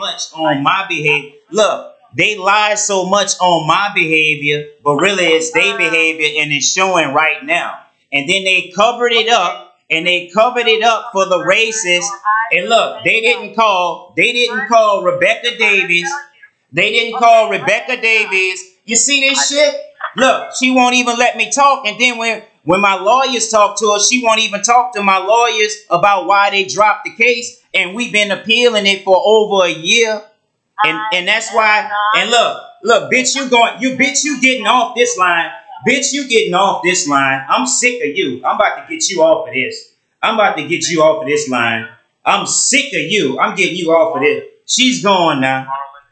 much on my behavior. Look, they lie so much on my behavior, but really it's their behavior and it's showing right now. And then they covered it up and they covered it up for the racist. And look, they didn't call, they didn't call Rebecca Davis. They didn't call Rebecca Davis. You see this shit? Look, she won't even let me talk. And then when when my lawyers talk to her, she won't even talk to my lawyers about why they dropped the case. And we've been appealing it for over a year. And and that's why. And look, look, bitch, you going, you bitch, you getting off this line. Bitch, you getting off this line. I'm sick of you. I'm about to get you off of this. I'm about to get you off of this line. I'm sick of you. I'm getting you off of this. She's gone now.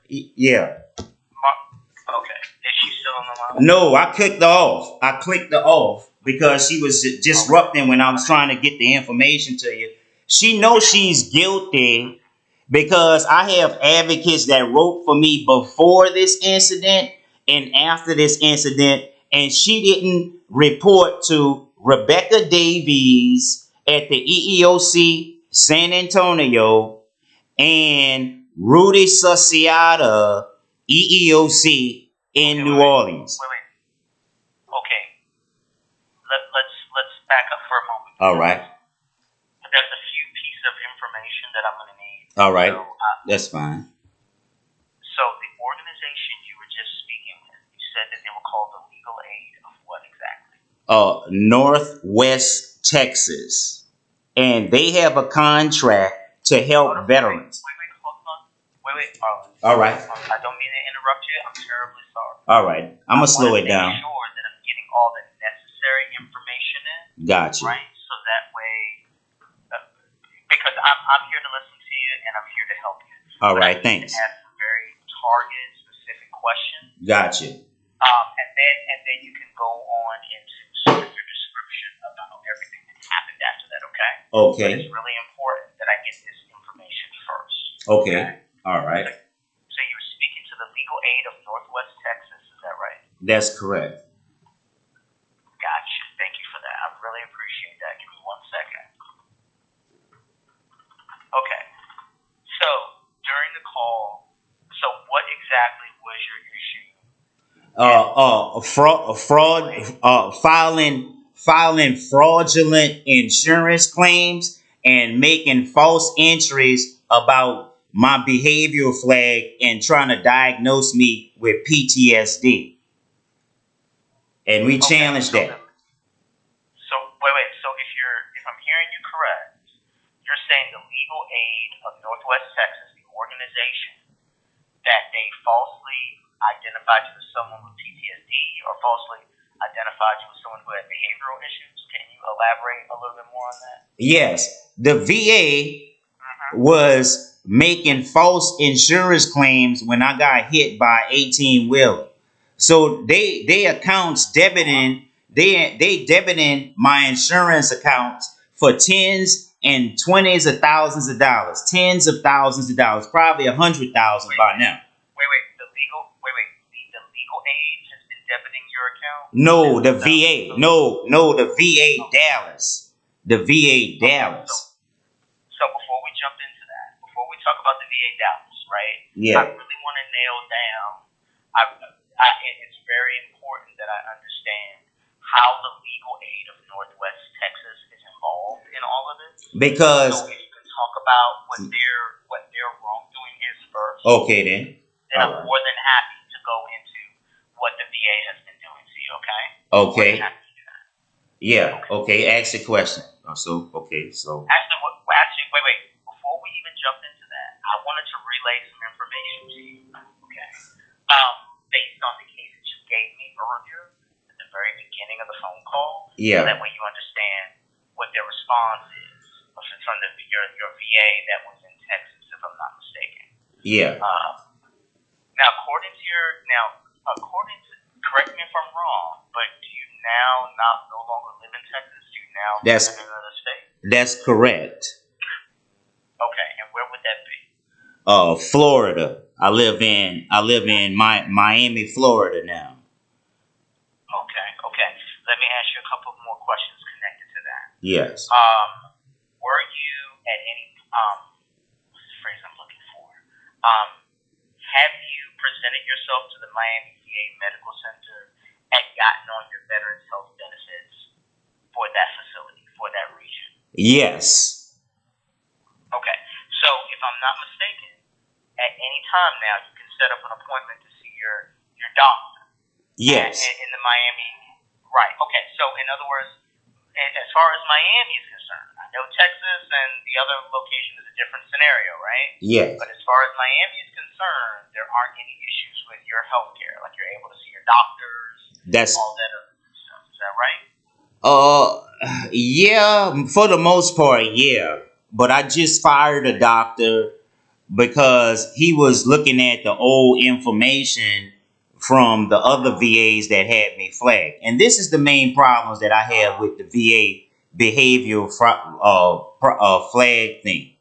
Yeah. Okay. Is she still on the line? No, I clicked her off. I clicked the off because she was disrupting when I was trying to get the information to you. She knows she's guilty because I have advocates that wrote for me before this incident and after this incident, and she didn't report to Rebecca Davies at the EEOC San Antonio and Rudy Susiata EEOC in Okay, New wait. Orleans. Wait, wait. Okay. Let, let's let's back up for a moment. All right. There's a few pieces of information that I'm going to need. All right. So, uh, That's fine. so the organization you were just speaking with, you said that they were called the Legal Aid of what exactly? Uh, Northwest Texas, and they have a contract to help Hold on, veterans. Wait, wait, hold on. Wait, wait, Arlen. All right. I don't mean to interrupt you. I'm terribly sorry. All right. I'm gonna slow it down. Sure that I'm getting all the necessary information in. Gotcha. right? So that way, uh, because I'm, I'm here to listen to you and I'm here to help you. All But right. Thanks. Ask some very targeted, specific questions, Gotcha. um, and then and then you can go on into sort of your description about everything that happened after that. Okay? But Okay. it's really important that I get this information first. Okay. All right. So you were speaking to the legal aid of Northwest Texas, is that right? That's correct. Gotcha. Thank you for that. I really appreciate that. Give me one second. Okay. So so what exactly was your issue? Uh, uh, fraud, fraud, uh, filing, filing fraudulent insurance claims and making false entries about my behavioral flag and trying to diagnose me with PTSD. And we Okay, challenged that. the- So wait, wait. So if you're, if I'm hearing you correct, you're saying the legal aid of Northwest Texas, the organization, that they falsely identified you as someone with PTSD or falsely identified you as someone who had behavioral issues. Can you elaborate a little bit more on that? Yes, the VA Mm-hmm. was making false insurance claims when I got hit by 18 wheeler. So they they accounts debiting they they debiting my insurance accounts for tens and twenties of thousands of dollars, tens of thousands of dollars, probably a hundred thousand by now. Wait, wait. The legal, wait, wait. The, the legal aid has been debiting your account. No, the VA, no, no, the VA Dallas, the VA Dallas. So before we jump into that, before we talk about the VA Dallas, right? Yeah. I really want to nail down. I, I, it's very important that I understand how the legal aid of Northwest Texas involved in all of this. because So if you can talk about what their what their wrongdoing is first, okay then. then I'm alright. more than happy to go into what the VA has been doing to you. Okay? Okay. More than happy to do that. Yeah. Okay. Ask the question. Oh, so okay. So Actually, what, actually, wait, wait. Before we even jump into that, I wanted to relay some information to you. Okay. Um, based on the case that you gave me earlier at the very beginning of the phone call, so yeah. that way you understand what their response is from the your your VA that was in Texas, if I'm not mistaken. Yeah. Um, now, according to your now, according to correct me if I'm wrong, but do you now not no longer live in Texas? Do you now That's- live in another state? That's correct. Okay, and where would that be? Uh, Florida. I live in I live in my Miami, Florida now. Okay, okay. Let me ask you a couple more questions connected to that. Yes. Um, were you at any um, what's the phrase I'm looking for? Um, have you presented yourself to the Miami VA Medical Center and gotten on your Veterans Health benefits for that facility, for that region? Yes. Okay. So if I'm not mistaken, at any time now you can set up an appointment to see your your doctor. Yes. In, in the Miami. Right. Okay. So in other words, as far as Miami is concerned, I know Texas and the other location is a different scenario, right? Yes. But as far as Miami is concerned, there aren't any issues with your health care. Like you're able to see your doctors, That's all that other stuff. Is that right? uh yeah, for the most part, yeah. But I just fired a doctor because he was looking at the old information from the other VAs that had me flagged. And this is the main problems that I have with the VA behavioral uh, uh, flag thing.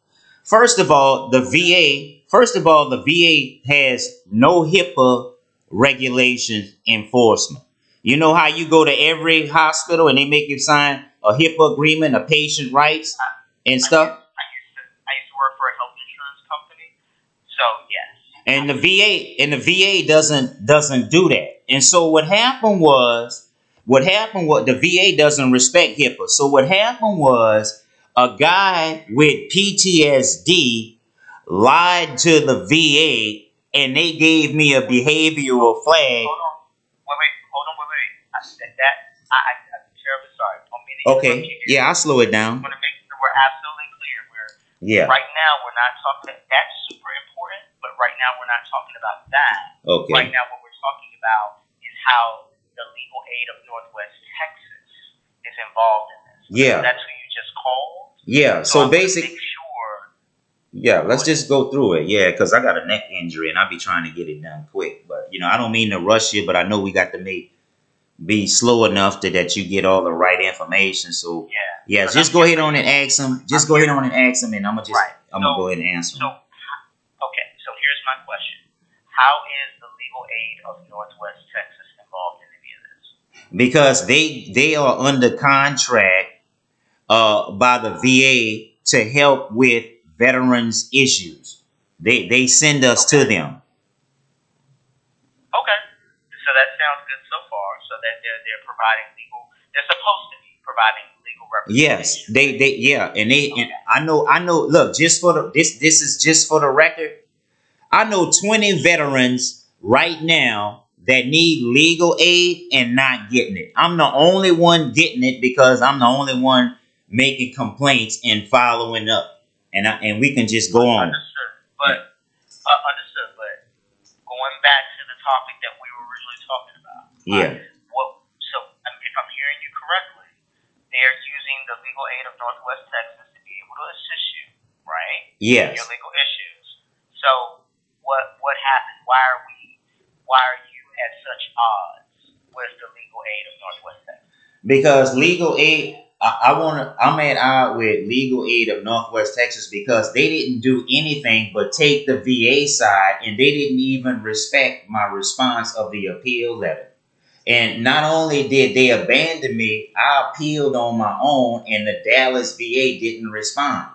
First of all, the VA, first of all, the VA has no HIPAA regulation enforcement. You know how you go to every hospital and they make you sign a HIPAA agreement, a patient rights and stuff? I used to I used to work for a health insurance company. So yes. And the VA and the VA doesn't doesn't do that. And so what happened was what happened was the VA doesn't respect HIPAA. So what happened was a guy with PTSD lied to the VA and they gave me a behavioral flag. Hold on. Wait, wait, hold on, wait, wait. I, that, that I, I, I'm terribly sorry. To Okay. Yeah, I'll slow it down. I down. want to make sure we're absolutely clear. We're Yeah. right now we're not talking. That's super important, but right now we're not talking about that. Okay. Right now, what we're talking about is how the legal aid of Northwest Texas is involved in this. Yeah. That's who you just called. Yeah. So wanna Make sure. Yeah, let's just go through it. Yeah, because I got a neck injury and I'll be trying to get it done quick. But you know, I don't mean to rush you, but I know we got to make be slow enough to that you get all the right information. So Yeah. yeah, just I'm go ahead on and ask them. Just I'm go ahead on and ask them, and I'm gonna just Right. I'm So- gonna go ahead and answer So, okay. My question: How is the legal aid of Northwest Texas involved in any of this? because they they are under contract uh by the VA to help with veterans issues. They they send us to them. Okay. So that sounds good so far. So that they're they're providing legal. They're supposed to be providing legal Yes, they they yeah, and they and I know I know. Look, just for the this this is just for the record. I know twenty veterans right now that need legal aid and not getting it. I'm the only one getting it because I'm the only one making complaints and following up, and I, and we can just go on. Understood. But uh, understood. But going back to the topic that we were originally talking about. Yeah, What? So um, if I'm hearing you correctly, they're using the legal aid of Northwest Texas to be able to assist you, right? yes. Your legal issues. So what what happened? Why are we? Why are you at such odds with the legal aid of Northwest Texas? because legal aid I, I want to i'm at odds with legal aid of northwest texas because they didn't do anything but take the va side and they didn't even respect my response of the appeal letter and not only did they abandon me i appealed on my own and the dallas va didn't respond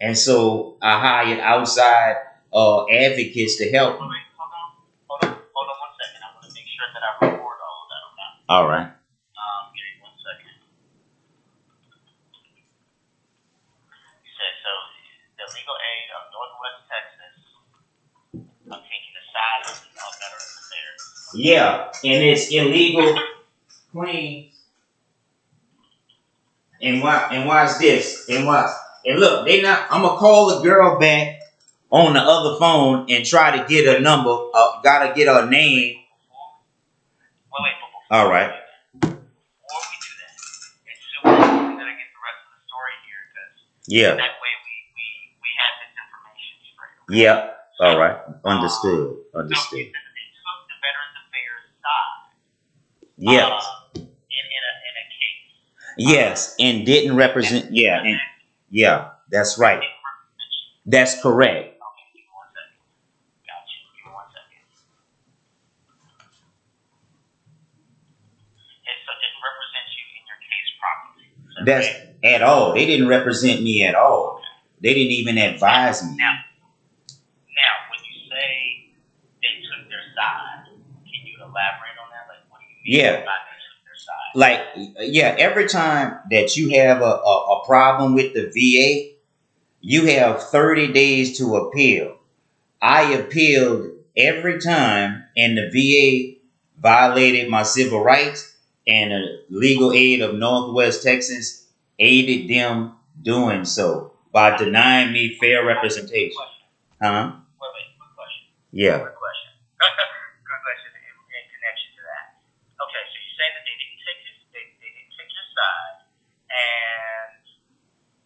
and so i hired outside uh, advocates to help Wait, wait, hold on, hold on, hold on one second. I want to make sure that I record all of that. Okay. all right Um, give me one second. You said so. The legal aid of Northwest Texas. I'm taking the side of the Veterans Affairs. Yeah, and it's illegal claims. And why and watch this. And watch. And look, they not I'm gonna call the girl back on the other phone and try to get a number. Uh, gotta get her name. Wait, wait, before, All right. Yeah. that way we, we, we have this information straight. okay? Yeah. All right. Understood. So Understood. it, it took the Veterans Affairs side. Yeah. Uh, in, in, a, in a case. Yes. And didn't represent. Yeah. And yeah. That's right. That's correct. That's at all. They didn't represent me at all. They didn't even advise me. Now, now when you say they took their side, can you elaborate on that? Like, what do you mean? Yeah. Like, yeah, every time that you have a, a, a problem with the VA, you have 30 days to appeal. I appealed every time, and the VA violated my civil rights and the legal aid of northwest texas aided them doing so by denying me fair representation huh Wait, wait, quick question. yeah Good question. Good question in, in connection to that. Okay, so you're saying that they didn't take his, they, they didn't take your side, and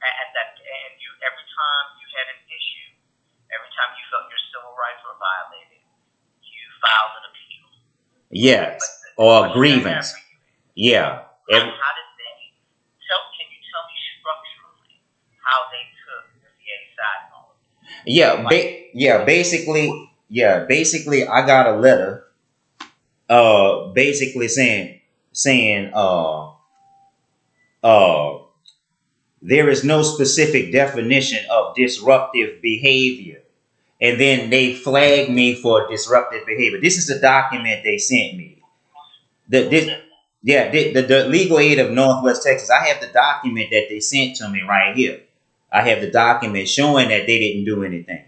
and that and you every time you had an issue, every time you felt your civil rights were violated, you filed an appeal. yes or grievance yeah How, Every, how did they tell? Can you tell me structurally how they took the VA side of? Yeah, ba- yeah, basically, yeah, basically I got a letter uh basically saying saying uh uh there is no specific definition of disruptive behavior. And then they flagged me for disruptive behavior. This is the document they sent me. The, this, yeah, the, the, the legal aid of Northwest Texas. I have the document that they sent to me right here. I have the document showing that they didn't do anything.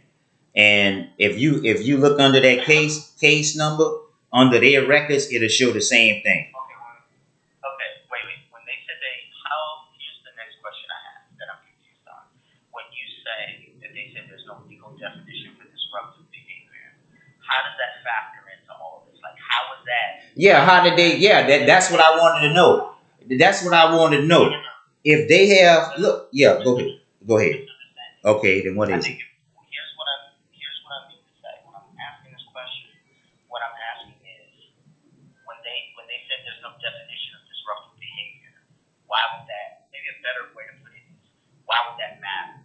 And if you if you look under that case case number under their records, it'll show the same thing. Okay, when, okay, wait, wait. When they said they, how? Here's the next question I have that I'm confused on. When you say that they said there's no legal definition for disruptive behavior, how does that factor into all of this? Like, how is that? Yeah, how did they? Yeah, that, that's what I wanted to know. That's what I wanted to know. If they have look, yeah, go ahead, go ahead. Okay, then what is it? if, here's what I'm here's what I mean to say. When I'm asking this question, what I'm asking is when they when they said there's no definition of disruptive behavior, why would that maybe a better way to put it is why would that matter?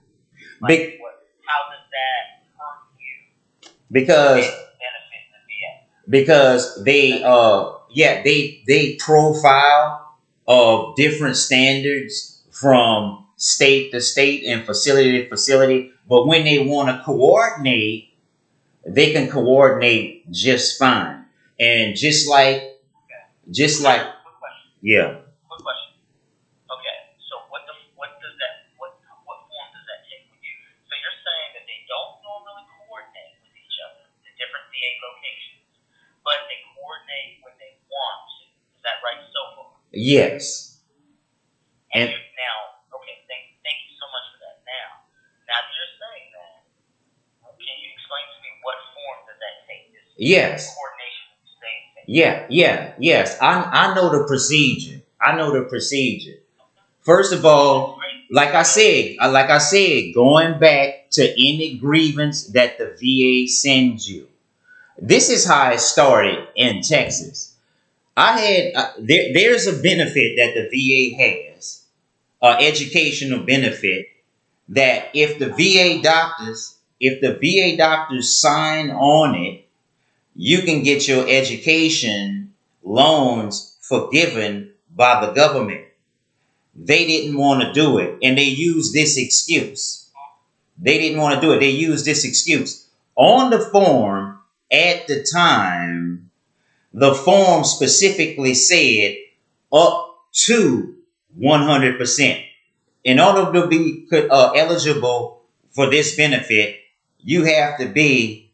Big- what how does that hurt you Because and benefit the VA? Because they uh yeah they they profile of different standards from state to state and facility to facility. But when they want to coordinate they can coordinate just fine. And just like just like yeah Quick question. Okay, so what the what does that what what form does that take with you? So you're saying that they don't normally coordinate with each other, the different VA locations, but they coordinate when they want to. Is that right so far? Yes And, And- now, okay, thank thank you so much for that. Now, now that you're saying that, can you explain to me what form does that take? This yes coordination with the state. thing? Yeah, yeah, yes. I I know the procedure. I know the procedure. First of all, like I said, uh, like I said, going back to any grievance that the VA sends you. This is how it started in Texas. I had uh, there, there's a benefit that the VA has, uh, educational benefit that if the VA doctors, if the VA doctors sign on it, you can get your education loans forgiven by the government. They didn't want to do it, and they used this excuse. They didn't want to do it. They used this excuse. On the form at the time, the form specifically said up to 100%. In order to be uh, eligible for this benefit, you have to be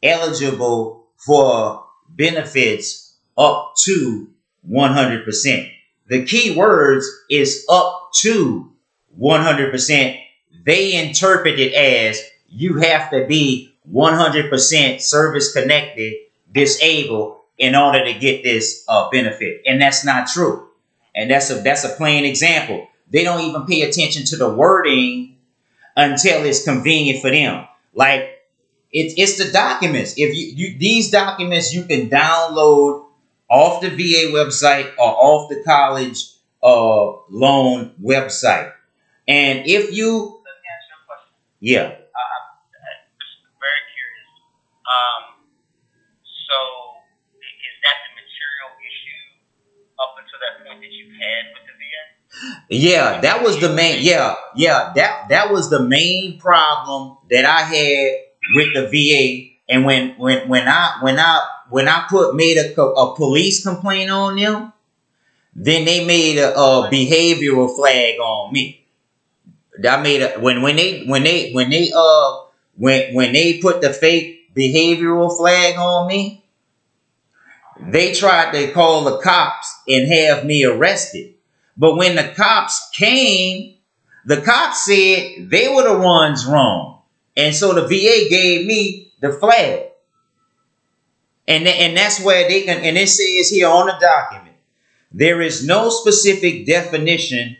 eligible for benefits up to 100%. The key words is up to 100%. They interpret it as you have to be 100% service connected, disabled in order to get this uh, benefit. And that's not true. And that's a that's a plain example. They don't even pay attention to the wording until it's convenient for them. Like it's it's the documents. If you, you these documents you can download off the VA website or off the college uh, loan website. And if you Let me ask you a question. yeah, I'm just very curious. Um, so i- is that the material issue up until that point that you had with the VA? Yeah, that was the main. Yeah, yeah, that that was the main problem that I had with the VA. And when when when I when I when I put made a, a police complaint on them, then they made a, a behavioral flag on me. I made a when when they when they when they uh when when they put the fake behavioral flag on me, they tried to call the cops and have me arrested. But when the cops came, the cops said they were the ones wrong. And so the VA gave me the flag. And, and that's where they can, and it says here on the document, there is no specific definition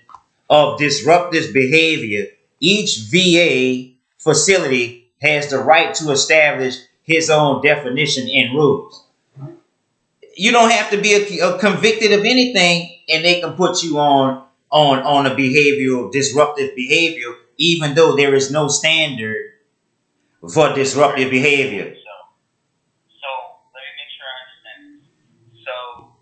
of disruptive behavior. Each VA facility has the right to establish his own definition and rules. You don't have to be a, a convicted of anything, and they can put you on on on a behavioral disruptive behavior, even though there is no standard for disruptive behavior. So, let me make sure I understand this. so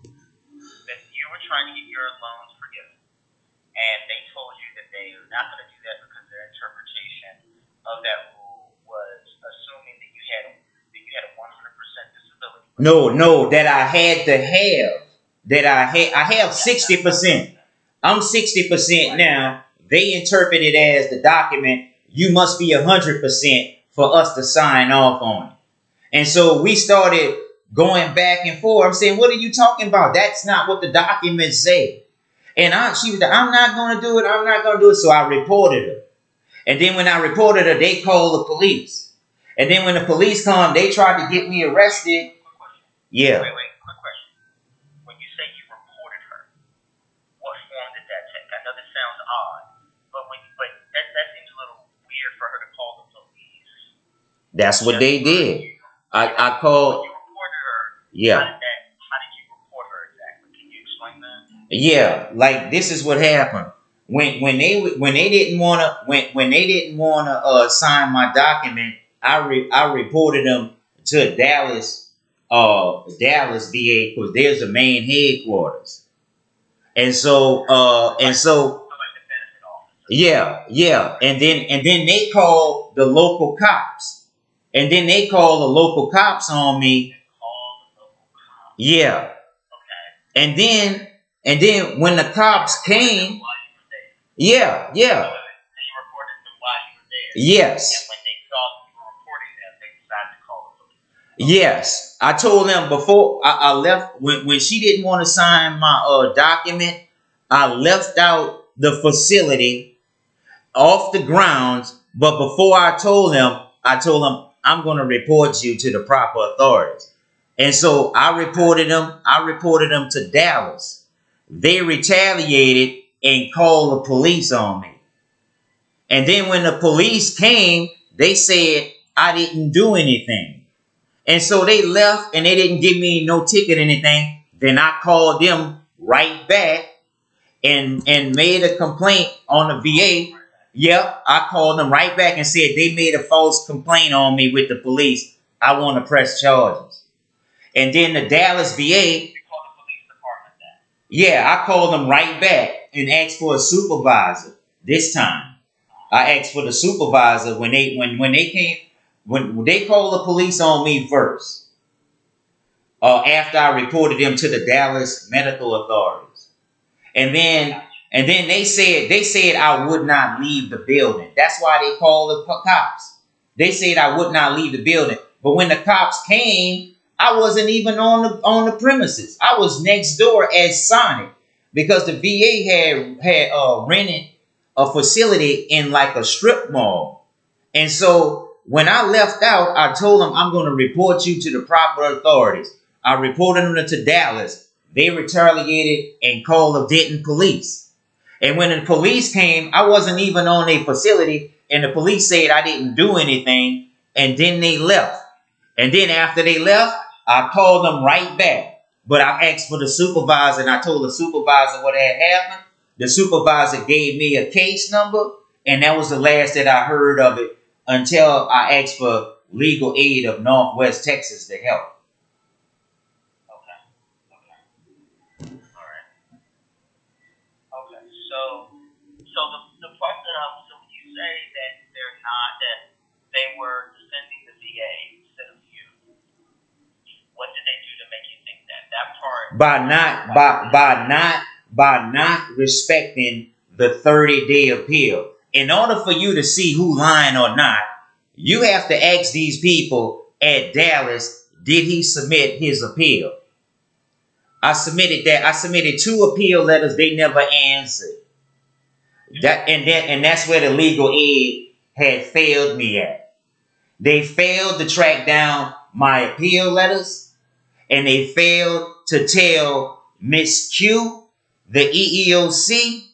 No, no, that I had to have. That I had I have 60%. I'm 60% now. They interpret it as the document, you must be 100% for us to sign off on it. And so we started going back and forth. I'm saying, what are you talking about? That's not what the documents say. And I, she was like, I'm not going to do it. I'm not going to do it. So I reported her. And then when I reported her, they called the police. And then when the police come, they tried to get me arrested. Yeah. Wait, wait, quick question. When you say you reported her, what form did that take? I know this sounds odd, but when but that that seems a little weird for her to call the police. That's what they did. I, I When called, you reported her, how yeah. did that? How did you report her exactly? Can you explain that? Yeah, like this is what happened when when they when they didn't want to when when they didn't want to uh, sign my document. I re, I reported them to Dallas, uh, Dallas VA because there's the main headquarters, and so uh, and so So like the benefit officer. yeah, yeah, and then and then they call the local cops, and then they call the local cops on me. Call the local cop. Yeah, Okay. and then and then when the cops came, While you were there. yeah, yeah. wait, wait. So you reported them while you were there. Yes, And when they saw that you were reporting them, they decided to call the police. Yes. I told them before I, I left when, when she didn't want to sign my uh, document. I left out the facility off the grounds, but before I told them, I told them I'm going to report you to the proper authorities. And so I reported them. I reported them to Dallas. They retaliated and called the police on me. And then when the police came, they said I didn't do anything. And so they left and they didn't give me no ticket or anything. Then I called them right back and and made a complaint on the VA. Yep, I called them right back and said they made a false complaint on me with the police. I want to press charges. And then the Dallas VA, called the police department yeah, I called them right back and asked for a supervisor this time. I asked for the supervisor when they when when they came when they called the police on me first. Uh, after I reported them to the Dallas medical authorities, and then and then they said they said I would not leave the building. That's why they called the co- cops. They said I would not leave the building. But when the cops came, I wasn't even on the on the premises. I was next door at Sonic because the VA had had uh, rented a facility in like a strip mall. And so when I left out, I told them I'm going to report you to the proper authorities. I reported them to Dallas. They retaliated and called the Denton police. And when the police came, I wasn't even on a facility, and the police said I didn't do anything, and then they left. And then after they left, I called them right back. But I asked for the supervisor, and I told the supervisor what had happened. The supervisor gave me a case number, and that was the last that I heard of it until I asked for legal aid of Northwest Texas to help. Okay. Okay. All right. Okay. So, so the the part that I so you say that they're not that they were defending the VA instead of you, what did they do to make you think that? That part. by not by by not by not respecting the 30 day appeal. In order for you to see who lying or not, you have to ask these people at Dallas, did he submit his appeal? I submitted that. I submitted two appeal letters. They never answered. That and that and that's where the legal aid had failed me at. They failed to track down my appeal letters, and they failed to tell Miss Q, the EEOC,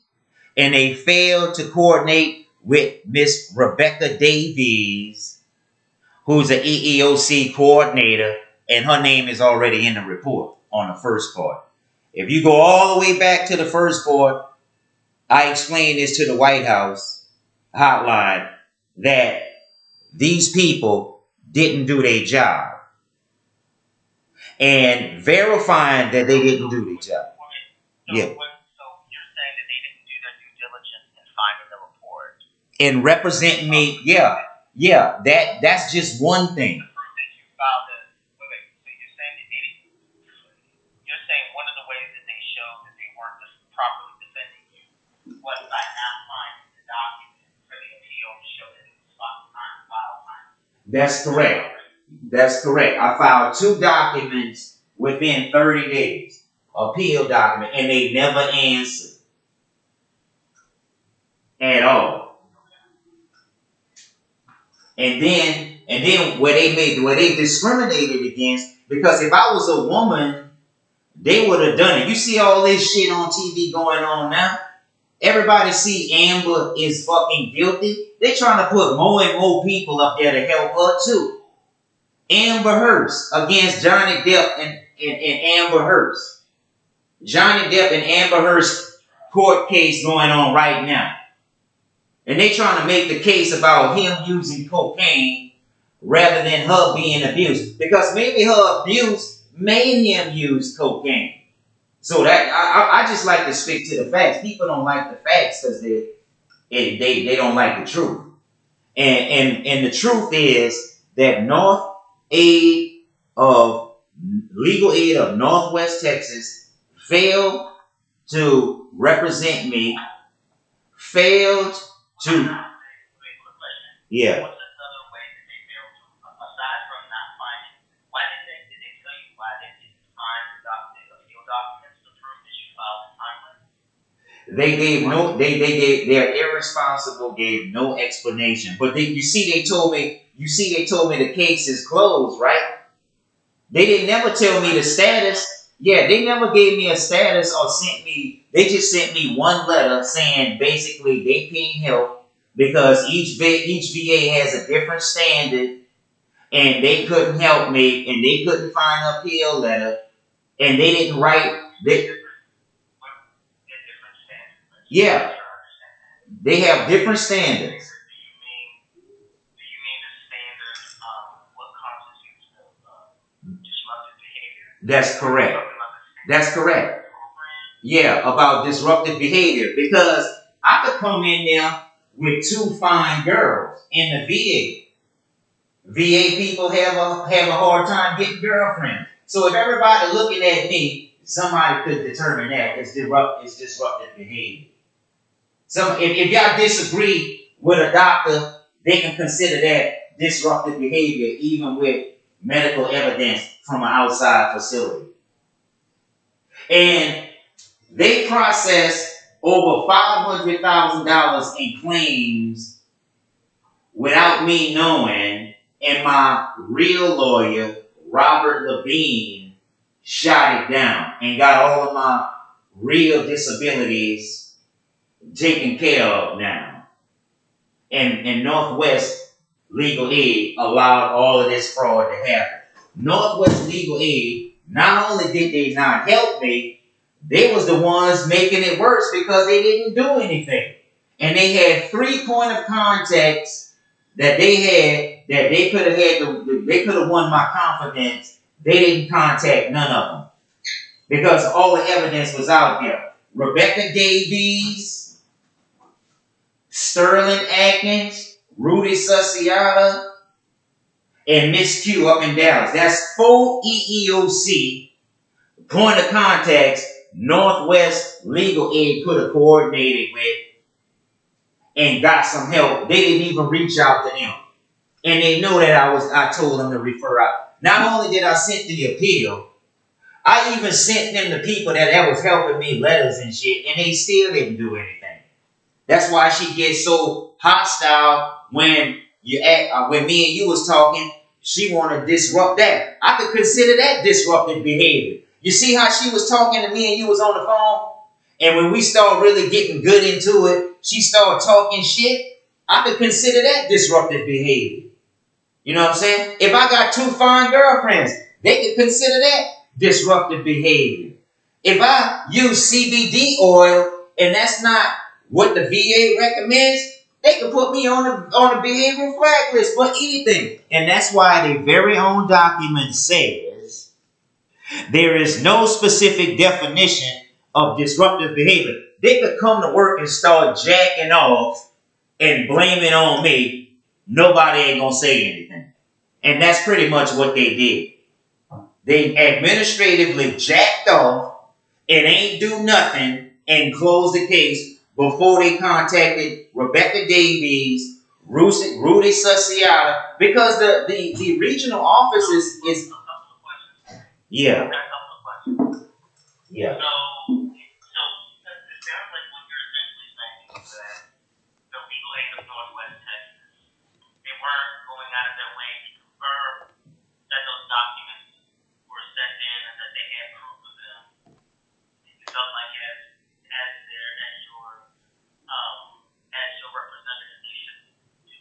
and they failed to coordinate with Miss Rebecca Davies, who's an EEOC coordinator, and her name is already in the report on the first part. If you go all the way back to the first part, I explained this to the White House hotline that these people didn't do their job and verifying that they didn't do their job. Yeah. when, so you're saying that they didn't do their due diligence in finding the report And represent me, yeah, yeah, that that's just one thing. to prove that you filed the. Wait, wait. So you're saying that they didn't. You're saying one of the ways that they showed that they weren't just properly defending you was by not finding the document for the appeal to show that it was filed time, filed time. That's correct. That's correct. I filed two documents within 30 days, appeal document, and they never answered at all. And then, and then where they made, where they discriminated against, because if I was a woman, they would have done it. You see all this shit on TV going on now. Everybody see Amber is fucking guilty. They trying to put more and more people up there to help her too. Amber Hearst against Johnny Depp and, and, and Amber Hearst. Johnny Depp and Amber Hearst court case going on right now. And they trying to make the case about him using cocaine rather than her being abused. Because maybe her abuse made him use cocaine. So that I, I, just like to stick to the facts. People don't like the facts because they, they they they don't like the truth. And and and the truth is that North Aid of Legal Aid of Northwest Texas failed to represent me, failed to Wait, quick question. yeah. What's another way that they failed to, aside from not finding, why did they, did they tell you why they didn't find the doc, the appeal documents to prove that you filed in timely? They gave no they they gave they're irresponsible, gave no explanation. But they you see they told me you see they told me the case is closed, right? They didn't never tell me the status. Yeah, they never gave me a status or sent me they just sent me one letter saying basically they can't help because each each VA has a different standard and they couldn't help me and they couldn't find an appeal letter and they didn't write they. Yeah. They have different standards. That's correct. That's correct. Yeah, about disruptive behavior because I could come in there with two fine girls in the VA. VA people have a have a hard time getting girlfriends. So if everybody looking at me, somebody could determine that it's disrupt it's disruptive behavior. So if, if y'all disagree with a doctor, they can consider that disruptive behavior even with medical evidence from an outside facility. And they processed over $500,000 in claims without me knowing, and my real lawyer, Robert Levine, shot it down and got all of my real disabilities taken care of now. And, and Northwest Legal Aid allowed all of this fraud to happen. Northwest Legal Aid, not only did they not help me, they was the ones making it worse because they didn't do anything. And they had three point of contacts that they had that they could have had the, they could have won my confidence. They didn't contact none of them. Because all the evidence was out there. Rebecca Davies, Sterling Atkins, Rudy Sussiata, and Miss Q up in Dallas. That's E EEOC point of contacts Northwest Legal Aid could have coordinated with and got some help. They didn't even reach out to them. And they know that I was I told them to refer out. Not only did I send the appeal, I even sent them the people that, that was helping me letters and shit, and they still didn't do anything. That's why she gets so hostile when you act, uh, when me and you was talking. She want to disrupt that. I could consider that disruptive behavior. You see how she was talking to me and you was on the phone? And when we start really getting good into it, she started talking shit. I could consider that disruptive behavior. You know what I'm saying? If I got two fine girlfriends, they could consider that disruptive behavior. If I use CBD oil and that's not what the VA recommends, they can put me on the on the behavioral flag list for anything. And that's why their very own document says there is no specific definition of disruptive behavior. They could come to work and start jacking off and blame it on me. Nobody ain't gonna say anything. And that's pretty much what they did. They administratively jacked off and ain't do nothing and closed the case before they contacted Rebecca Davies, Rudy, Susiata, because the, the, the regional office is, is yeah, yeah. So, so it sounds like what you're essentially saying is that the legal aid of Northwest Texas, they weren't going out of their way to confirm that those documents were sent in and that they had proof of them. You felt like as as their as your um as your representative, they should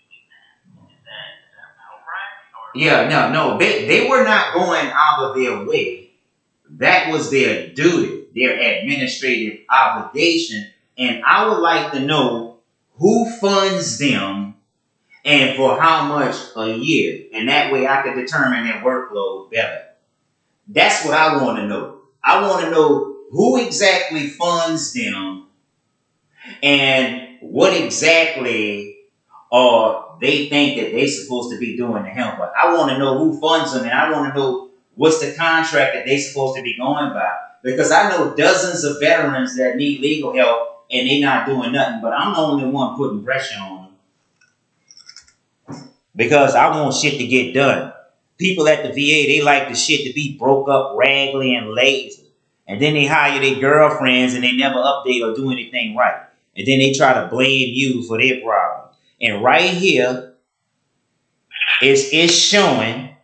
do that. Is that is that about right? Or Yeah, no, no, they, they were not going out of their way. That was their duty, their administrative obligation. And I would like to know who funds them and for how much a year. And that way I could determine their workload better. That's what I want to know. I want to know who exactly funds them and what exactly are they think that they're supposed to be doing to help. But I want to know who funds them and I want to know what's the contract that they're supposed to be going by. Because I know dozens of veterans that need legal help and they're not doing nothing, but I'm the only one putting pressure on them. Because I want shit to get done. People at the VA, they like the shit to be broke up, raggedy, and lazy. And then they hire their girlfriends and they never update or do anything right. And then they try to blame you for their problems. And right here, it's, it's showing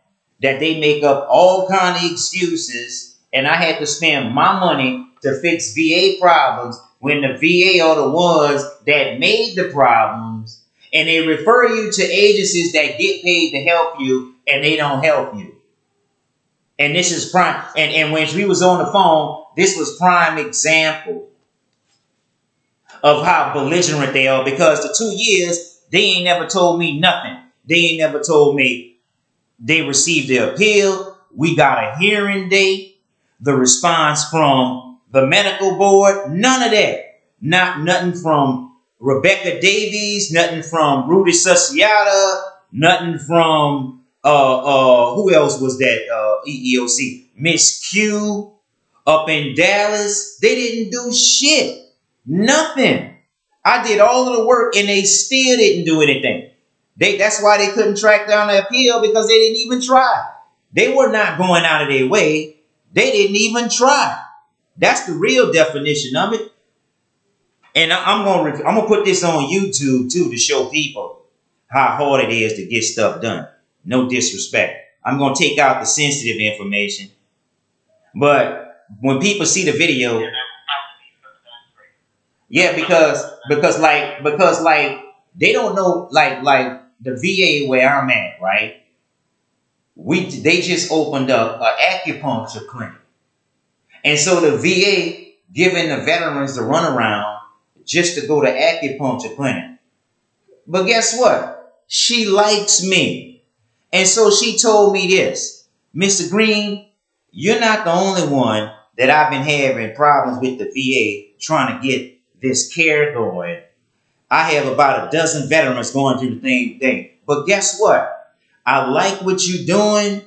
that they make up all kind of excuses and I had to spend my money to fix VA problems when the VA are the ones that made the problems and they refer you to agencies that get paid to help you and they don't help you. And this is prime and, and when we was on the phone, this was prime example of how belligerent they are because the two years they ain't never told me nothing. They ain't never told me they received the appeal. We got a hearing date. The response from the medical board. None of that. Not nothing from Rebecca Davies. Nothing from Rudy Susiata. Nothing from uh uh who else was that uh EEOC? Miss Q up in Dallas. They didn't do shit. Nothing. I did all of the work and they still didn't do anything. They that's why they couldn't track down the appeal because they didn't even try. They were not going out of their way. They didn't even try. That's the real definition of it. And I'm gonna I'm gonna put this on YouTube too to show people how hard it is to get stuff done. No disrespect. I'm gonna take out the sensitive information, but when people see the video, yeah, that would probably be for the best rate. Yeah, because because like because like they don't know like like the VA where I'm at, right? We they just opened up an acupuncture clinic, and so the VA giving the veterans the runaround just to go to acupuncture clinic. But guess what? She likes me, and so she told me this, Mr. Green, you're not the only one that I've been having problems with the VA trying to get this care going. I have about a dozen veterans going through the same thing. But guess what? I like what you're doing.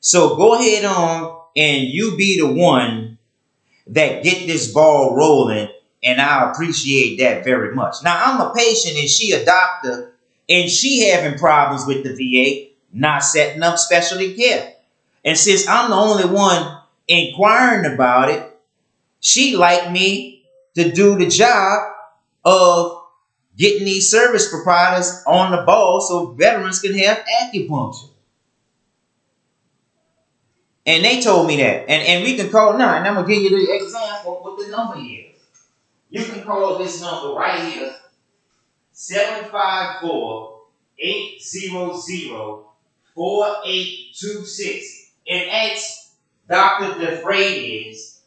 So go ahead on and you be the one that get this ball rolling, and I appreciate that very much. Now I'm a patient and she a doctor, and she having problems with the VA not setting up specialty care. And since I'm the only one inquiring about it, she like me to do the job of getting these service providers on the ball so veterans can have acupuncture. And they told me that. And, and we can call now, and I'm gonna give you the example what the number is. You can call this number right here, 754 800 4826 and ask Dr. DeFreitas,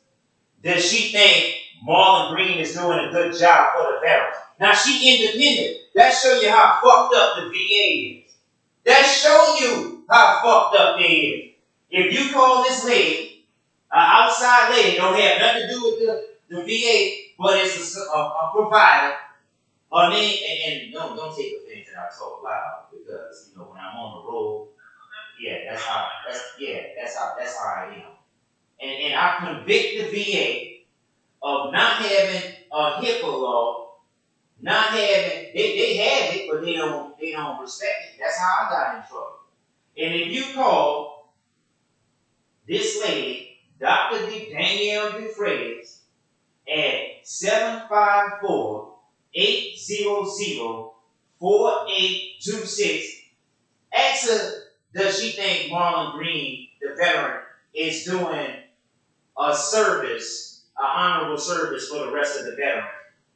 does she think Marlon Green is doing a good job for the veterans? Now she independent. That show you how fucked up the VA is. That show you how fucked up they is. If you call this lady, an outside lady, don't have nothing to do with the, the VA, but it's a, a, a provider, her name, and, and don't, don't take offense that I talk loud because, you know, when I'm on the road, yeah, that's how, that's, yeah, that's how, that's how I am. And, and I convict the VA of not having a HIPAA law, not having, they, they have it, but they don't, they don't respect it. That's how I got in trouble. And if you call this lady, Dr. Danielle DeFreitas, at 754 800 4826. Ask her, does she think Marlon Green, the veteran, is doing a service, honorable service for the rest of the veterans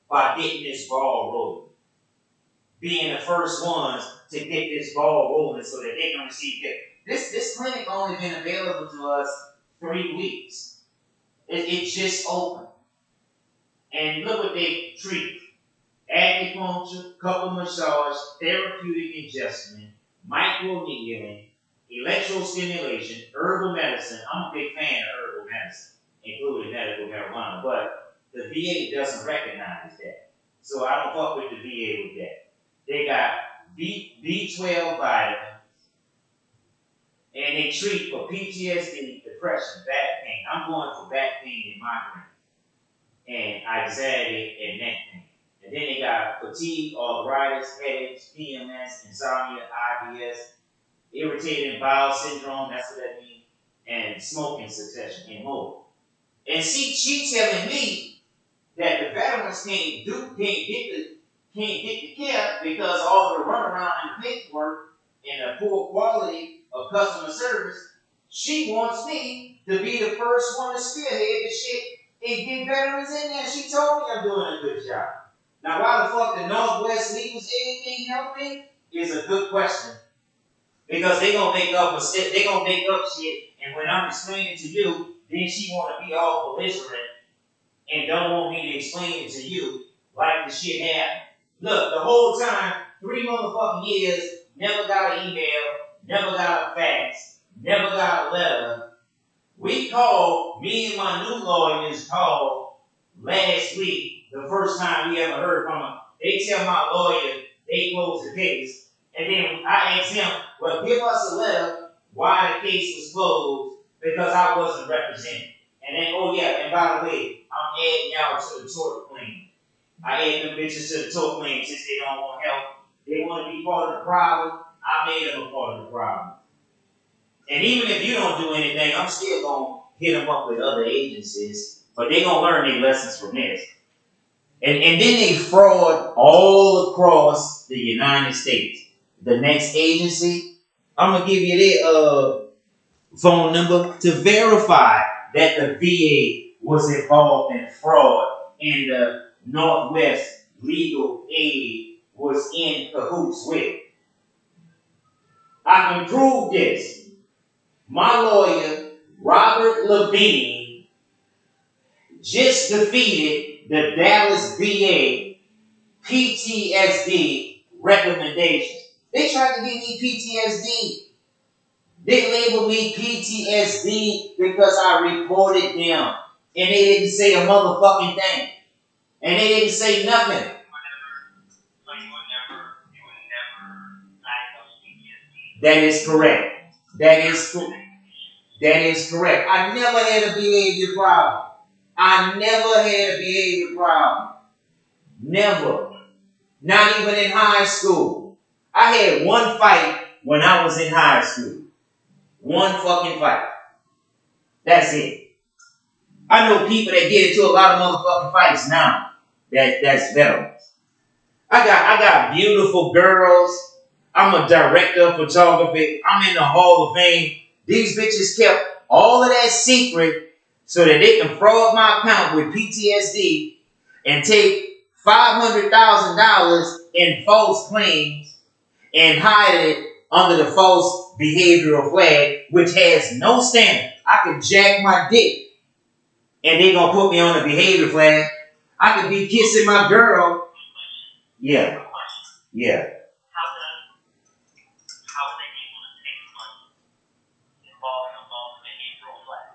by getting this ball rolling? Being the first ones to get this ball rolling so that they can receive care. This this clinic only been available to us three weeks. It, it's just opened. And look what they treat. Acupuncture, couple massage, therapeutic adjustment, microneedling, electrostimulation, herbal medicine. I'm a big fan of herbal including medical marijuana, but the VA doesn't recognize that. So I don't fuck with the VA with that. They got B, B12 vitamins, and they treat for PTSD, depression, back pain. I'm going for back pain and migraine, and anxiety and neck pain. And then they got fatigue, arthritis, headaches, PMS, insomnia, IBS, irritating bowel syndrome, that's what that means, and smoking cessation and more. And she she telling me that the veterans can't do can't get the can't get the care because all the runaround and paperwork and the poor quality of customer service. She wants me to be the first one to spearhead the shit and get veterans in there. She told me I'm doing a good job. Now, why the fuck the Northwest Legal Aid ain't help me is a good question. Because they gonna make up a they gonna make up shit, and when I'm explaining to you, then she wanna be all belligerent and don't want me to explain it to you like the shit happened. Look, the whole time, three motherfucking years, never got an email, never got a fax, never got a letter. We called, me and my new lawyers called last week, the first time we ever heard from them. They tell my lawyer they closed the case. And then I asked him, well, give us a letter why the case was closed because I wasn't represented. And then, oh yeah, and by the way, I'm adding y'all to the tort claim. I add them bitches to the tort claim since they don't want help. They want to be part of the problem. I made them a part of the problem. And even if you don't do anything, I'm still gonna hit them up with other agencies, but they gonna learn their lessons from this. And, and then they fraud all across the United States. The next agency, I'm gonna give you their uh, phone number to verify that the VA was involved in fraud and the Northwest Legal Aid was in cahoots with. I can prove this. My lawyer, Robert Levine, just defeated the Dallas VA PTSD recommendations. They tried to give me PTSD. They labeled me PTSD because I reported them. And they didn't say a motherfucking thing. And they didn't say nothing. That is correct. That is that is correct. I never had a behavior problem. I never had a behavior problem. Never. Not even in high school. I had one fight when I was in high school. One fucking fight. That's it. I know people that get into a lot of motherfucking fights now. That that's veterans. I got I got beautiful girls. I'm a director of photography. I'm in the Hall of Fame. These bitches kept all of that secret so that they can fraud my account with PTSD and take five hundred thousand dollars in false claims and hide it under the false behavioral flag, which has no standard. I could jack my dick and they gonna put me on a behavior flag. I could be kissing my girl. Yeah, yeah. How does how are they able to take money involving a false behavioral flag?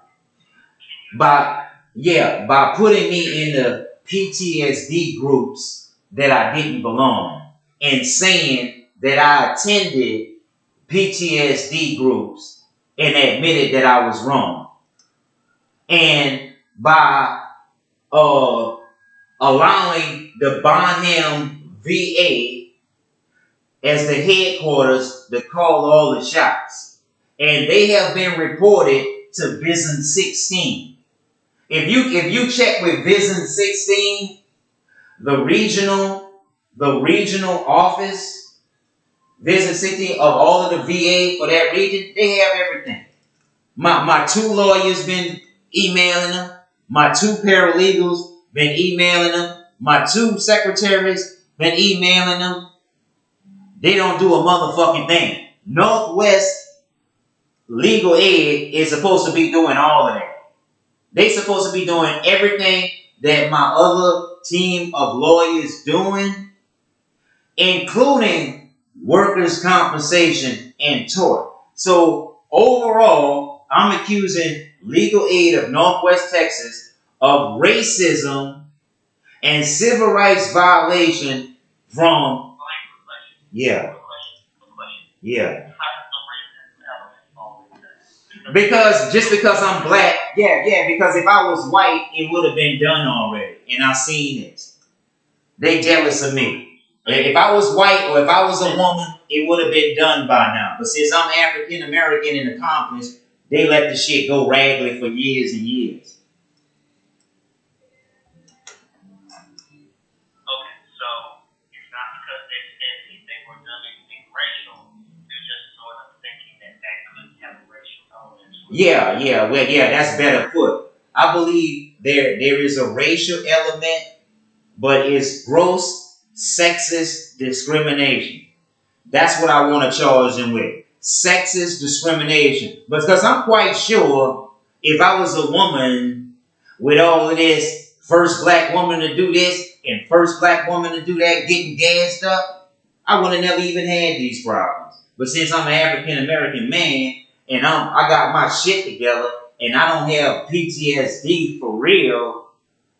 Can you By yeah, by putting me in the PTSD groups that I didn't belong and saying that I attended PTSD groups and admitted that I was wrong. And by uh, allowing the Bonham VA as the headquarters to call all the shots. And they have been reported to Vision 16. If you if you check with Vision 16, the regional the regional office, Vision 16 of all of the VA for that region, they have everything. My my two lawyers been emailing them. My two paralegals been emailing them. My two secretaries been emailing them. They don't do a motherfucking thing. Northwest Legal Aid is supposed to be doing all of that. They supposed to be doing everything that my other team of lawyers doing, including workers' compensation and tort. So overall, I'm accusing Legal Aid of Northwest Texas of racism and civil rights violation from yeah, yeah. Because just because I'm black, yeah, yeah, because if I was white, it would have been done already. And I've seen it. They jealous of me. If I was white or if I was a woman, it would have been done by now. But since I'm African American and accomplished, they let the shit go raggedy for years and years. Okay, so it's not because they said anything were done anything racial. They're just sort of thinking that that could have a racial element. Yeah, yeah, well, yeah, that's better put. I believe there there is a racial element, but it's gross sexist discrimination. That's what I want to charge them with. Sexist discrimination. Because I'm quite sure if I was a woman with all of this, first black woman to do this and first black woman to do that, getting gassed up, I would have never even had these problems. But since I'm an African American man and I'm I got my shit together and I don't have PTSD for real,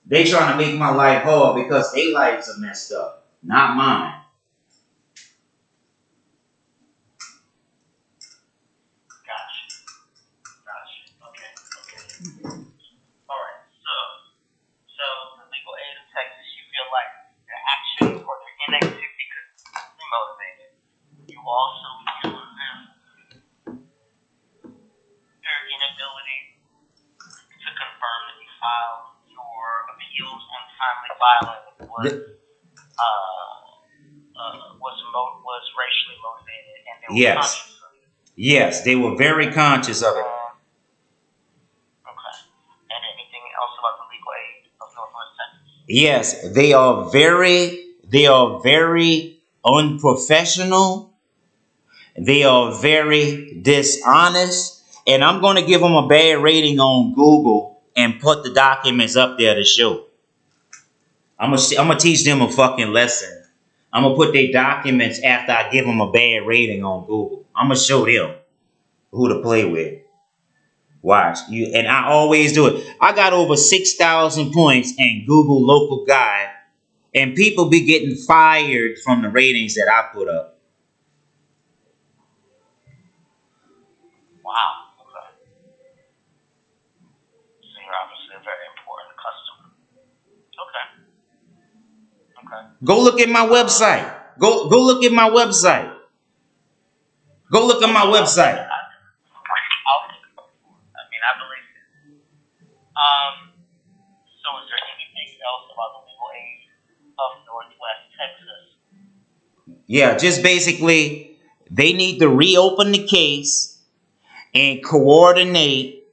they trying to make my life hard because their lives are messed up, not mine. Gotcha. Gotcha. Okay. Okay. All right. So, so the legal aid of Texas, you feel like their action or their inactivity could be motivated. You also feel as if their inability to confirm that you filed your appeals on timely filing was uh, uh, was mo- was racially motivated, and they were Yes. conscious of it. Yes, they were very conscious of it. Um, Okay. And anything else about the legal aid of Northwest Texas? Yes, they are very they are very unprofessional. They are very dishonest, and I'm going to give them a bad rating on Google and put the documents up there to show. I'm gonna I'm gonna teach them a fucking lesson. I'm gonna put their documents after I give them a bad rating on Google. I'm gonna show them who to play with. Watch you, and I always do it. I got over six thousand points in Google Local Guide, and people be getting fired from the ratings that I put up. Wow. Okay. So you're obviously a very important customer. Go look at my website. Go go look at my website. Go look at my website. I, mean, I believe it. Um, so is there anything else about the legal aid of Northwest Texas? Yeah, just basically they need to reopen the case and coordinate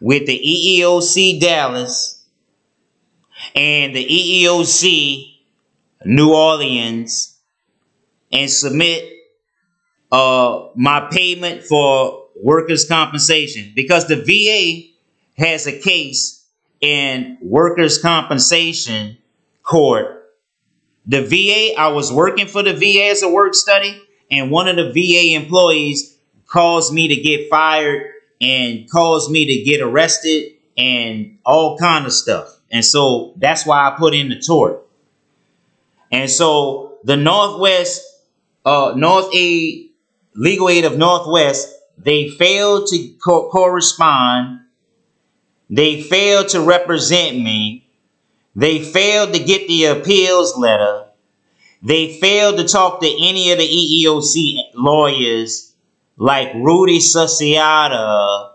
with the EEOC Dallas and the EEOC New Orleans and submit uh my payment for workers compensation because the VA has a case in workers compensation court the VA, I was working for the VA as a work study, and one of the VA employees caused me to get fired and caused me to get arrested and all kind of stuff. And so that's why I put in the tort. And so the Northwest, uh, North Aid, Legal Aid of Northwest, they failed to co- correspond. They failed to represent me. They failed to get the appeals letter. They failed to talk to any of the EEOC lawyers like Rudy Susiata,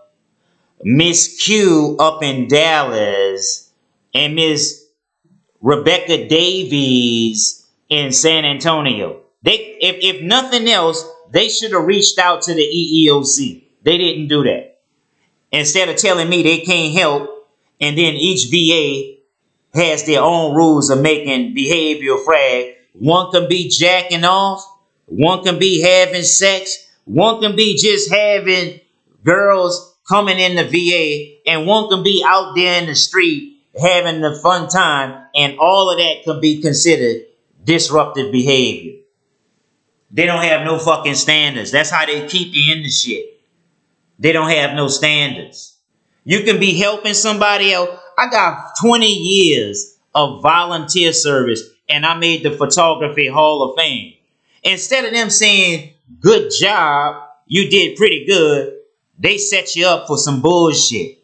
Miss Q up in Dallas, and Miss Rebecca Davies in San Antonio. They, if, if nothing else, they should have reached out to the EEOC. They didn't do that. Instead of telling me they can't help, and then each VA has their own rules of making behavioral frag. One can be jacking off, one can be having sex, one can be just having girls coming in the VA, and one can be out there in the street having the fun time, and all of that can be considered disruptive behavior. They don't have no fucking standards. That's how they keep you in the shit. They don't have no standards. You can be helping somebody else. I got 20 years of volunteer service and I made the Photography Hall of Fame. Instead of them saying, good job, you did pretty good, they set you up for some bullshit.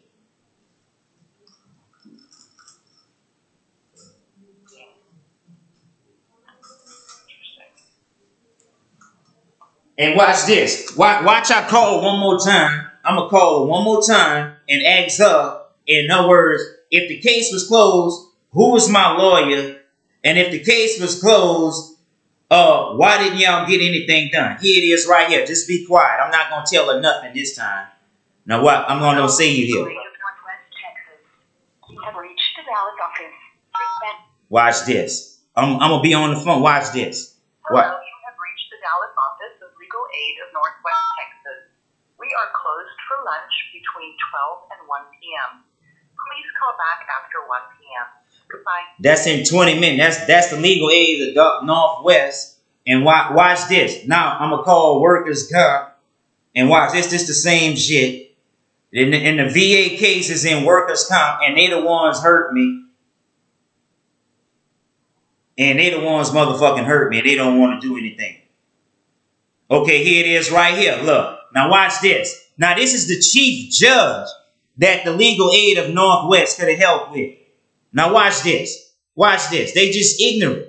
And watch this. Watch, watch I call one more time. I'm going to call one more time and ask her, in other words, if the case was closed, who was my lawyer? And if the case was closed, uh, why didn't y'all get anything done? Here it is right here. Just be quiet. I'm not going to tell her nothing this time. Now what? I'm going to say you here. League of Northwest Texas. You have reached the Dallas office. Please Watch this. I'm, I'm going to be on the phone. Watch this. Hello, Aid of Northwest Texas. We are closed for lunch between 12 and 1 p.m. Please call back after 1 p.m. Goodbye. That's in 20 minutes. That's that's the legal aid of Northwest. And watch, watch this. Now I'm gonna call workers comp and watch this. This the same shit. In the, the VA cases in workers comp, and they the ones hurt me. And they the ones motherfucking hurt me. And they don't want to do anything. Okay, here it is right here. Look. Now watch this. Now this is the chief judge that the legal aid of Northwest could have helped with. Now watch this. Watch this. They just ignorant.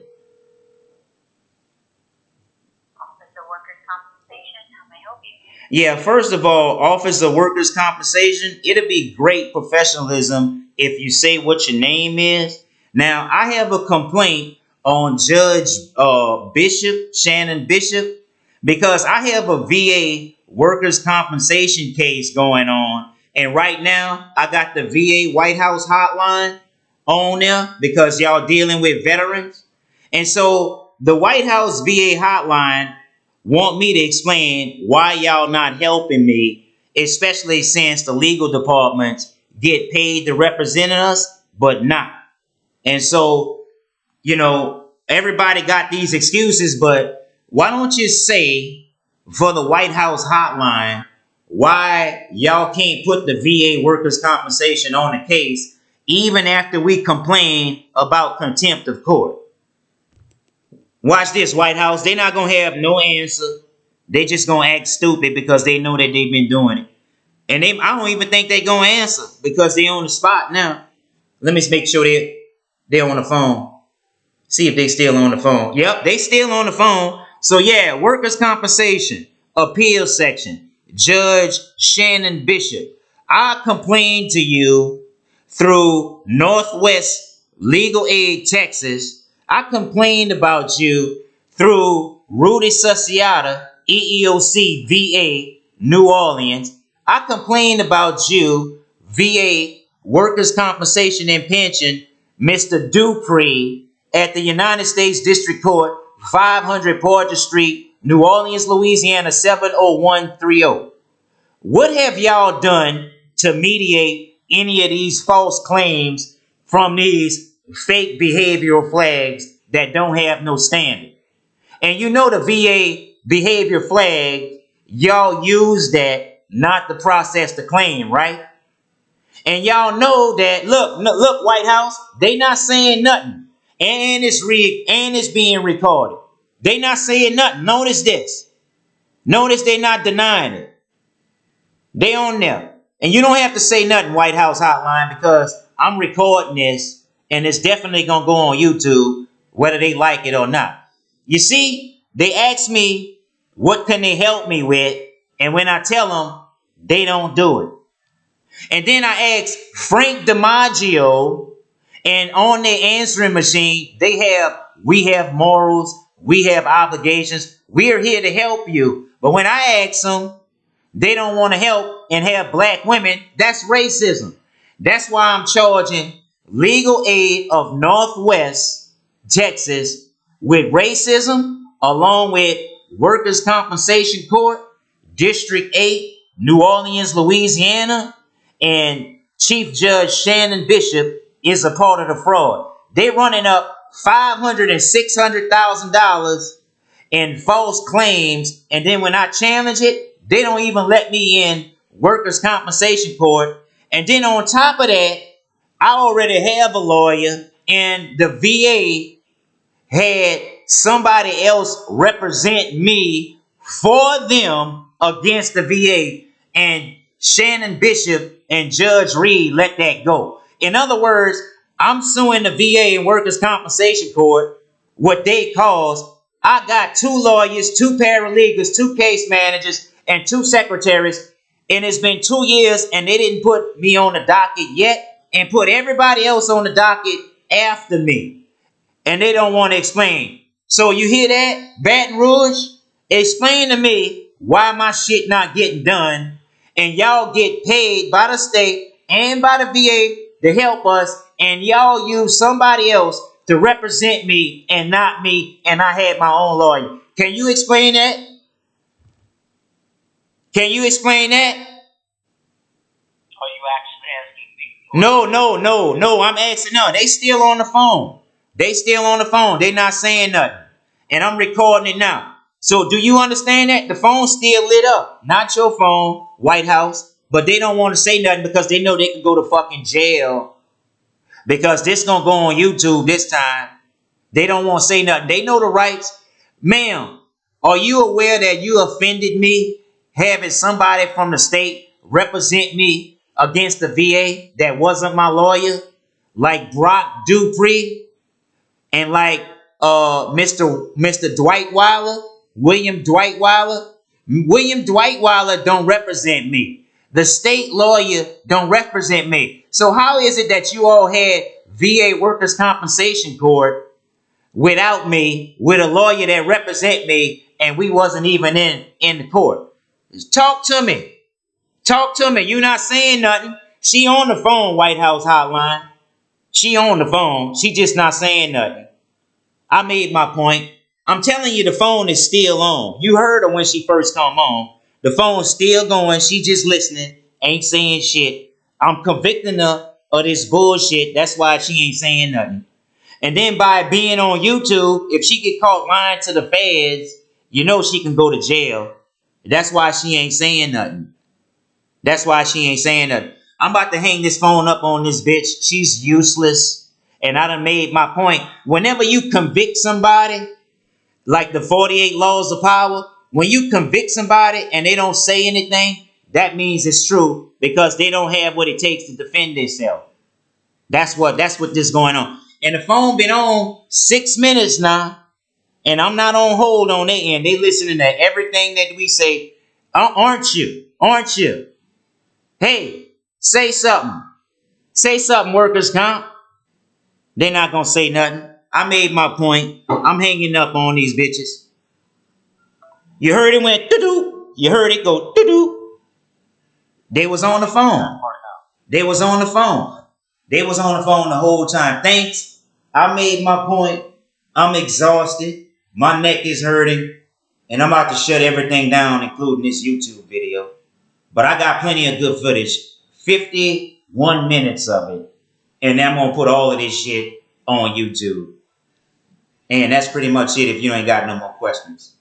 Office of Workers' Compensation, how may I help you? Yeah, first of all, Office of Workers' Compensation, it'll be great professionalism if you say what your name is. Now, I have a complaint on Judge uh, Bishop, Shannon Bishop, because I have a VA workers' compensation case going on. And right now, I got the VA White House hotline on there because y'all dealing with veterans. And so the White House VA hotline want me to explain why y'all not helping me, especially since the legal departments get paid to represent us, but not. And so, you know, everybody got these excuses, but why don't you say for the White House hotline why y'all can't put the VA workers' compensation on the case even after we complain about contempt of court? Watch this, White House. They're not gonna have no answer. They just gonna act stupid because they know that they've been doing it. And they I don't even think they're gonna answer because they on the spot now. Let me make sure they they're on the phone. See if they still on the phone. Yep, they still on the phone. So yeah, workers' compensation appeal section. Judge Shannon Bishop. I complained to you through Northwest Legal Aid Texas. I complained about you through Rudy Susiata, E EEOC VA, New Orleans. I complained about you, VA Workers' Compensation and Pension, Mr. Dupree, at the United States District Court, 500 Porter Street, New Orleans, Louisiana, 70130. What have y'all done to mediate any of these false claims from these fake behavioral flags that don't have no standing? And you know the VA behavior flag, y'all use that not to process the claim, right? And y'all know that look, look, White House, they not saying nothing. And it's re and it's being recorded. They not saying nothing. Notice this. Notice they not denying it. They on there. And you don't have to say nothing, White House Hotline, because I'm recording this and it's definitely gonna go on YouTube, whether they like it or not. You see, they ask me what can they help me with, and when I tell them, they don't do it. And then I ask Frank DiMaggio, and on their answering machine, they have, we have morals, we have obligations, we're here to help you. But when I ask them, they don't want to help and have black women. That's racism. That's why I'm charging legal aid of Northwest Texas with racism, along with Workers' Compensation Court, District 8, New Orleans, Louisiana, and Chief Judge Shannon Bishop is a part of the fraud. They're running up five hundred and six hundred thousand dollars in false claims, and then when I challenge it, they don't even let me in workers' compensation court. And then on top of that, I already have a lawyer, and the VA had somebody else represent me for them against the VA, and Shannon Bishop and Judge Reed let that go. In other words, I'm suing the VA and Workers' Compensation Court, what they caused. I got two lawyers, two paralegals, two case managers, and two secretaries, and it's been two years, and they didn't put me on the docket yet, and put everybody else on the docket after me and they don't want to explain. So you hear that, Baton Rouge? Explain to me why my shit not getting done, and y'all get paid by the state and by the VA to help us, and y'all use somebody else to represent me and not me, and I had my own lawyer. Can you explain that? Can you explain that? Are you actually asking me? No, no, no, no. I'm asking no. They still on the phone. They still on the phone. They not saying nothing. And I'm recording it now. So do you understand that? The phone's still lit up. Not your phone, White House. But they don't want to say nothing because they know they can go to fucking jail. Because this gonna go on YouTube this time. They don't want to say nothing. They know the rights. Ma'am, are you aware that you offended me having somebody from the state represent me against the VA that wasn't my lawyer? Like Brock Dupree and like uh Mr. Mr. Dwight Weiler, William Dwight Weiler. William Dwight Weiler don't represent me. The state lawyer don't represent me. So how is it that you all had VA Workers' Compensation Court without me, with a lawyer that represent me, and we wasn't even in in the court? Talk to me. Talk to me. You not saying nothing. She on the phone, White House hotline. She on the phone. She just not saying nothing. I made my point. I'm telling you, the phone is still on. You heard her when she first come on. The phone's still going. She just listening, ain't saying shit. I'm convicting her of this bullshit. That's why she ain't saying nothing. And then by being on YouTube, if she get caught lying to the feds, you know she can go to jail. That's why she ain't saying nothing. That's why she ain't saying nothing. I'm about to hang this phone up on this bitch. She's useless. And I done made my point. Whenever you convict somebody, like the 48 laws of power, when you convict somebody and they don't say anything, that means it's true because they don't have what it takes to defend themselves. That's what that's what this going on. and the phone been on six minutes now, and I'm not on hold on their end. They listening to everything that we say. Uh, Aren't you? Aren't you? Hey, say something. Say something, workers comp. They're not gonna say nothing. I made my point. I'm hanging up on these bitches. You heard it went doo doo. You heard it go doo doo. They was on the phone. They was on the phone. They was on the phone the whole time. Thanks. I made my point. I'm exhausted. My neck is hurting. And I'm about to shut everything down, including this YouTube video. But I got plenty of good footage. 51 minutes of it. And I'm gonna put all of this shit on YouTube. And that's pretty much it if you ain't got no more questions.